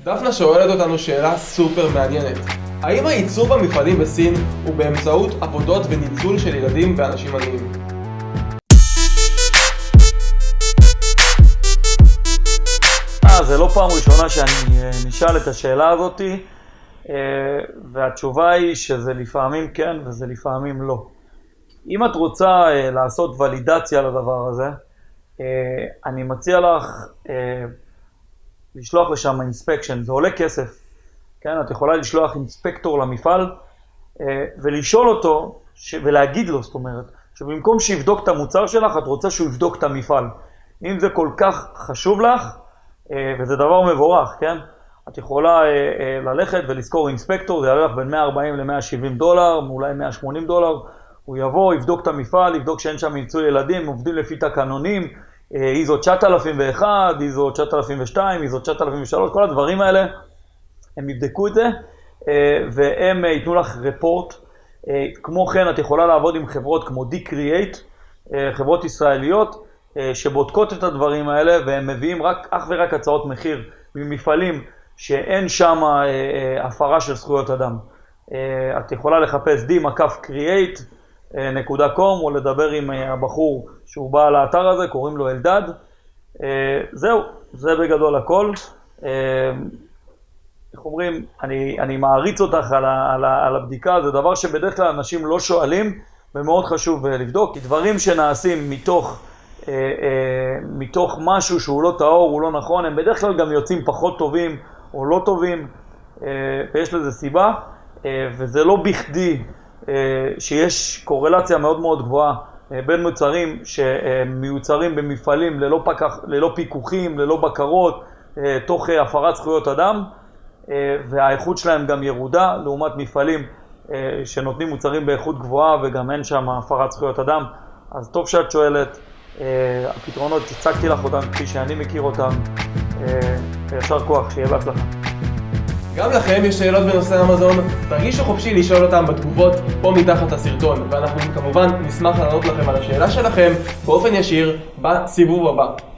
דפנה שואלת אותנו שאלה סופר מעניינת. האם הייצור במפעלים בסין הוא באמצעות עבודות וניצול של ילדים ואנשים עניים? אה, זה לא פעם ראשונה שאני אה, נשאל את השאלה הזאתי, אה, והתשובה היא שזה לפעמים כן וזה לפעמים לא. אם את רוצה אה, לעשות ולידציה לדבר הזה, אני מציע לך לשלוח לשם אינספקשן, זה עולה כסף. כן, את יכולה לשלוח אינספקטור למפעל ולשאול אותו. ולהגיד לו, זאת אומרת, שבמקום שיבדוק את המוצר שלך, את רוצה שהוא יבדוק את המפעל. אם זה כל כך חשוב לך, אה, וזה דבר מבורך, כן? את יכולה אה, אה, ללכת ולזכור אינספקטור, זה יעלה לך בין 140 ל-170 דולר, אולי 180 דולר. הוא יבוא, יבדוק את המפעל, יבדוק שאין שם ניצול ילדים, עובדים לפי תקנונים, איזו 9001, איזו 9002, איזו 9003, כל הדברים האלה, הם יבדקו את זה, והם ייתנו לך רפורט. כמו כן, את יכולה לעבוד עם חברות כמו D-Create, חברות ישראליות, אה, שבודקות את הדברים האלה והם מביאים רק, אך ורק הצעות מחיר ממפעלים שאין שם אה, אה, הפרה של זכויות אדם. את יכולה לחפש d-create.com או לדבר עם הבחור שהוא בא לאתר הזה, קוראים לו אלדד. זהו, זה בגדול הכל. איך אומרים, אני, אני מעריץ אותך על, ה, על, ה, על הבדיקה, זה דבר שבדרך כלל אנשים לא שואלים ומאוד חשוב לבדוק, כי דברים שנעשים מתוך... אה, אה, מתוך משהו שהוא לא טהור, הוא לא נכון, הם בדרך כלל גם יוצאים פחות טובים או לא טובים, אה, ויש לזה סיבה, וזה לא בכדי שיש קורלציה מאוד מאוד גבוהה בין מוצרים שמיוצרים במפעלים ללא, פקח, ללא פיקוחים, ללא בקרות, תוך הפרת זכויות אדם, והאיכות שלהם גם ירודה, לעומת מפעלים שנותנים מוצרים באיכות גבוהה וגם אין שם הפרת זכויות אדם. אז טוב שאת שואלת. אה, הפתרונות, הצגתי לך אותם כפי שאני מכיר אותם. וישר אה, כוח, שיהיה בהצלחה. גם לכם יש שאלות בנושא המזון? תרגישו חופשי לשאול אותם בתגובות פה מתחת הסרטון, ואנחנו כמובן נשמח לענות לכם על השאלה שלכם באופן ישיר בסיבוב הבא.